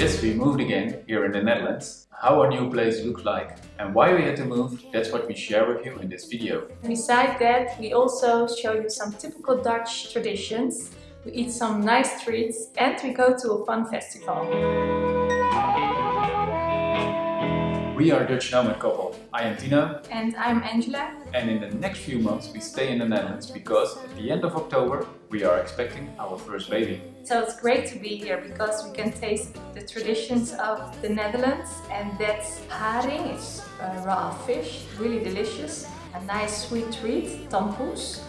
Yes, we moved again here in the Netherlands. How our new place looks like and why we had to move, that's what we share with you in this video. Besides that, we also show you some typical Dutch traditions. We eat some nice treats and we go to a fun festival. We are a Dutch nomad couple. I am Tina. And I'm Angela. and in the next few months we stay in the Netherlands because at the end of October we are expecting our first baby. So it's great to be here because we can taste the traditions of the Netherlands and that's haring, it's uh, raw fish, really delicious. A nice sweet treat, tompoes.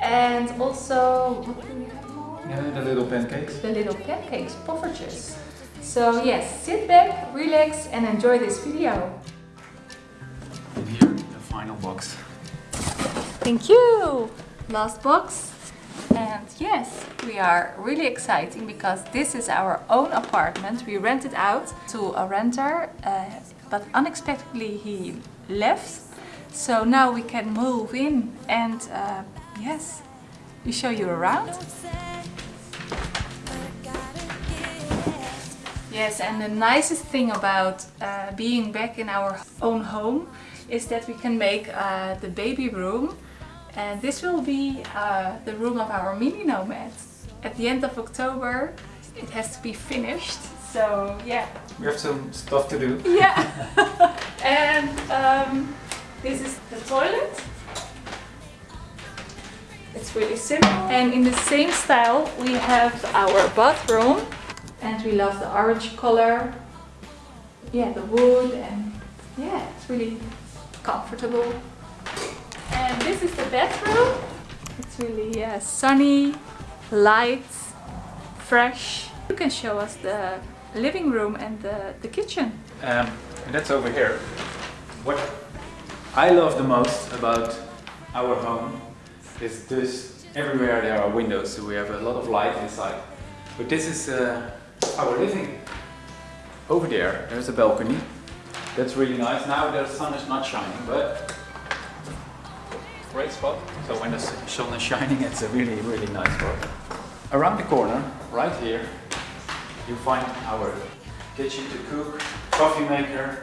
And also, what do we have more? Yeah, the little pancakes. The little pancakes, poffertjes. So yes, sit back, relax and enjoy this video. And here the final box. Thank you! Last box. And yes, we are really exciting because this is our own apartment. We rented out to a renter, uh, but unexpectedly he left. So now we can move in and uh, yes, we show you around. Yes, and the nicest thing about uh, being back in our own home is that we can make uh, the baby room and this will be uh, the room of our mini nomad. At the end of October it has to be finished, so yeah. We have some stuff to do. Yeah! and um, this is the toilet. It's really simple. And in the same style we have our bathroom and we love the orange color. Yeah, the wood and yeah, it's really comfortable. This is the bedroom. It's really yeah, sunny, light, fresh. You can show us the living room and the, the kitchen. Um, and that's over here. What I love the most about our home is this everywhere there are windows so we have a lot of light inside. But this is uh, our living. Over there, there's a balcony. That's really nice. Now the sun is not shining, but great spot. So when the sun is shining, it's a really, really nice spot. Around the corner, right here, you find our kitchen to cook, coffee maker.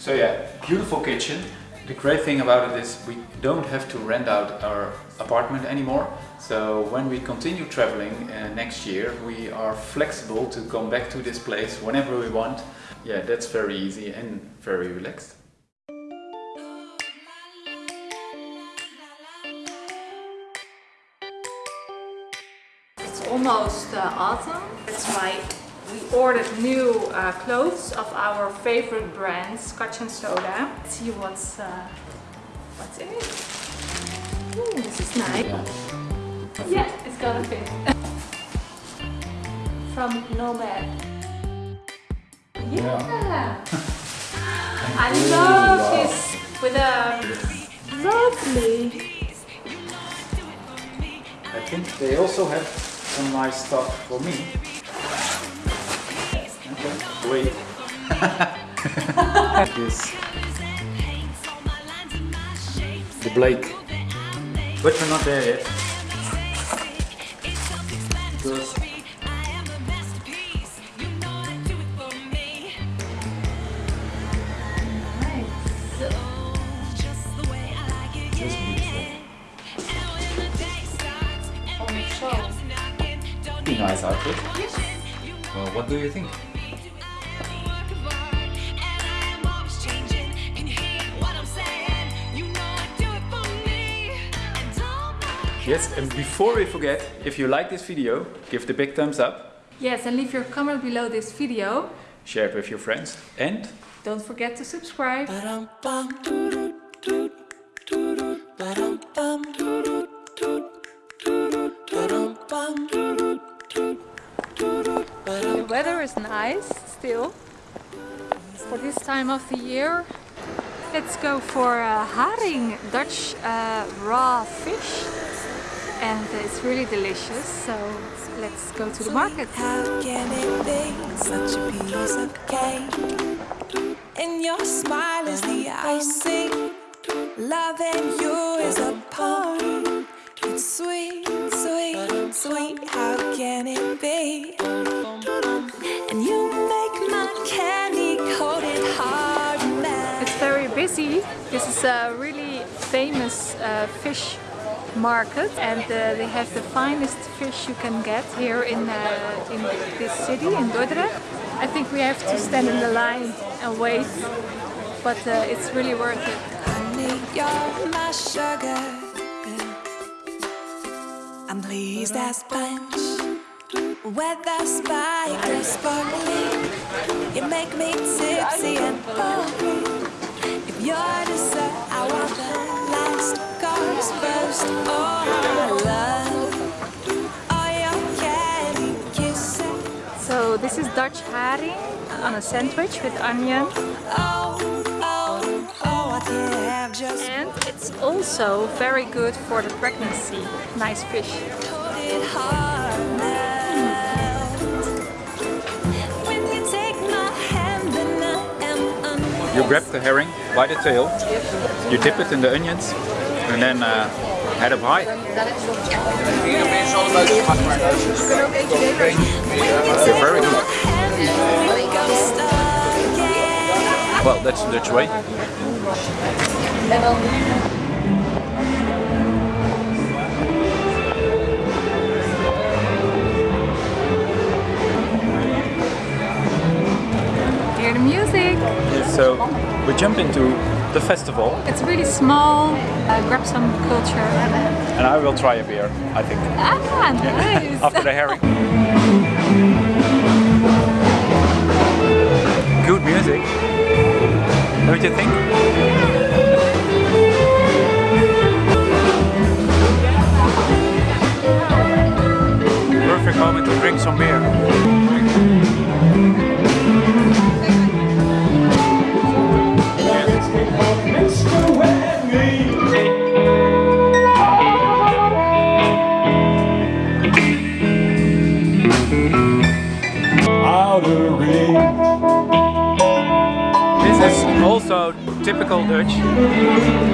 So yeah, beautiful kitchen. The great thing about it is we don't have to rent out our apartment anymore. So when we continue traveling uh, next year, we are flexible to come back to this place whenever we want. Yeah, that's very easy and very relaxed. Almost uh, autumn. That's why we ordered new uh, clothes of our favorite brand, Scotch and Soda. Let's see what's uh, what's in it. Ooh, this is nice. Yeah. Yeah, it's gonna fit. From Nomad. Yeah. I love wow. this with a lovely. I think they also have some nice stuff for me. Okay. Wait. this. The Blake. But we're not there yet. Because Pretty nice outfit. Well, what do you think? Yes, and before we forget, if you like this video, give the big thumbs up, Yes, and leave your comment below this video. share it with your friends, and Don't forget to subscribe. The weather is nice still for this time of the year. Let's go for uh, haring, Dutch uh, raw fish, and it's really delicious. So let's go to the market. How can it be such a piece of cake? And your smile is the icing. Loving you is a poem. Sea. This is a really famous uh, fish market and uh, they have the finest fish you can get here in, uh, in this city, in Dordrecht. I think we have to stand in the line and wait, but uh, it's really worth it. Honey, you're my sugar. I'm pleased as punch. Whether spike or sparkling, you make me tipsy and bubbly. If you're I want the last course first. Oh, I love all your candy kisses. So this is Dutch herring on a sandwich with onion Oh, oh, oh, I can't have just and it's also very good for the pregnancy. Nice fish. You grab the herring by the tail, you dip it in the onions, and then uh, head up high. Very good. Well, that's the Dutch way. So we jump into the festival, It's really small. Uh, grab some culture. and I will try a beer. I think Ah, nice. after the herring. Good music, What don't you think? Typical Dutch.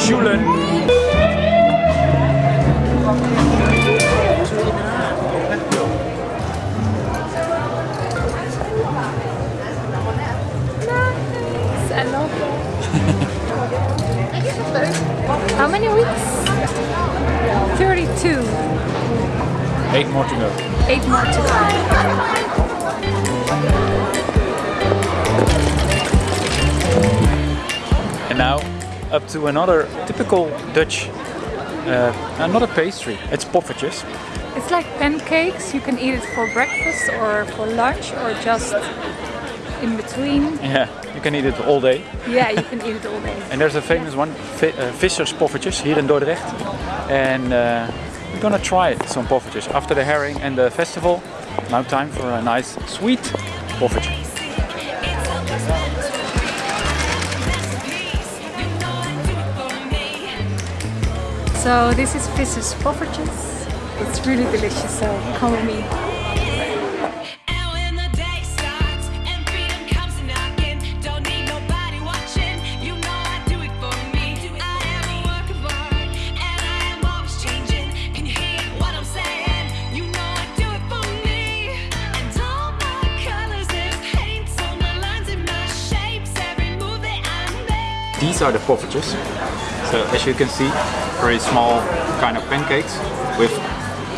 Schulen. Nice. I love. How many weeks? 32. Eight more to go. Eight more to go. Now up to another typical Dutch, uh, uh, not a pastry, it's poffertjes. It's like pancakes. You can eat it for breakfast or for lunch or just in between. Yeah, you can eat it all day. Yeah, you can eat it all day. And there's a famous one, vi- uh, Vissers poffertjes, here in Dordrecht. And uh, we're gonna try some poffertjes after the herring and the festival. Now time for a nice sweet poffertje. So this is Vissers poffertjes. It's really delicious, so come with me. And when the day starts and freedom comes knocking, don't need nobody watching. You know I do it for me. I am a work of art, and I am always changing. Can you hear what I'm saying? You know I do it for me. And all my colors and paints, all my lines and my shapes, every move that I make. These are the poffertjes. So as you can see, very small kind of pancakes with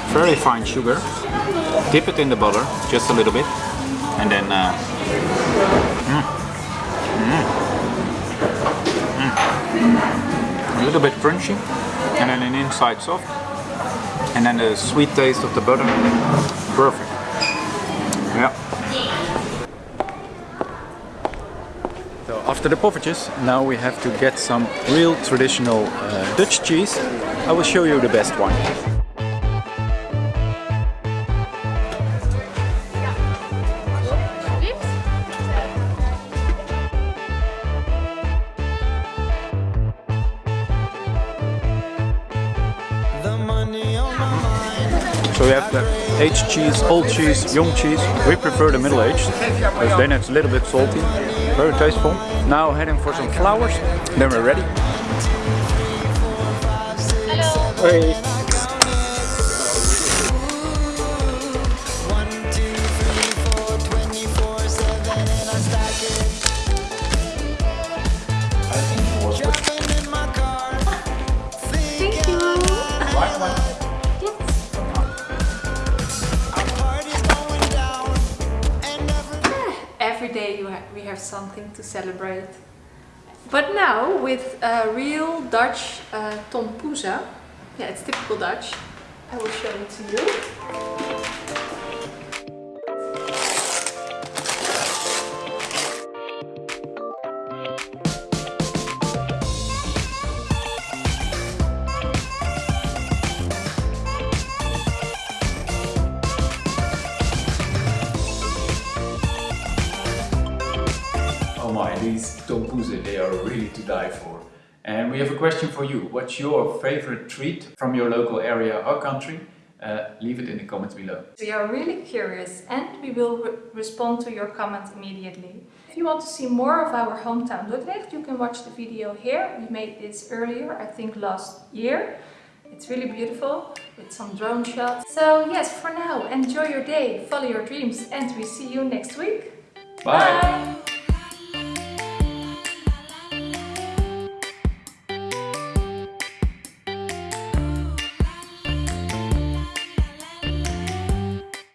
very fine sugar. Dip it in the butter just a little bit, and then uh, mm, mm, mm. a little bit crunchy, and then an inside soft, and then the sweet taste of the butter. Perfect. Yeah. So after the poffertjes, now we have to get some real traditional uh, Dutch cheese. I will show you the best one. So we have the aged cheese, old cheese, young cheese. We prefer the middle aged, because then it's a little bit salty, very tasteful. Now heading for some flowers, then we're ready. ha something to celebrate. But now with a real Dutch uh, tompoeza, yeah it's typical Dutch, I will show it to you. These tompoezen, they are really to die for. And we have a question for you. What's your favorite treat from your local area or country? Uh, leave it in the comments below. We are really curious and we will re respond to your comment immediately. If you want to see more of our hometown Dordrecht, you can watch the video here. We made this earlier, I think last year. It's really beautiful with some drone shots. So yes, for now, enjoy your day, follow your dreams and we see you next week. Bye. Bye.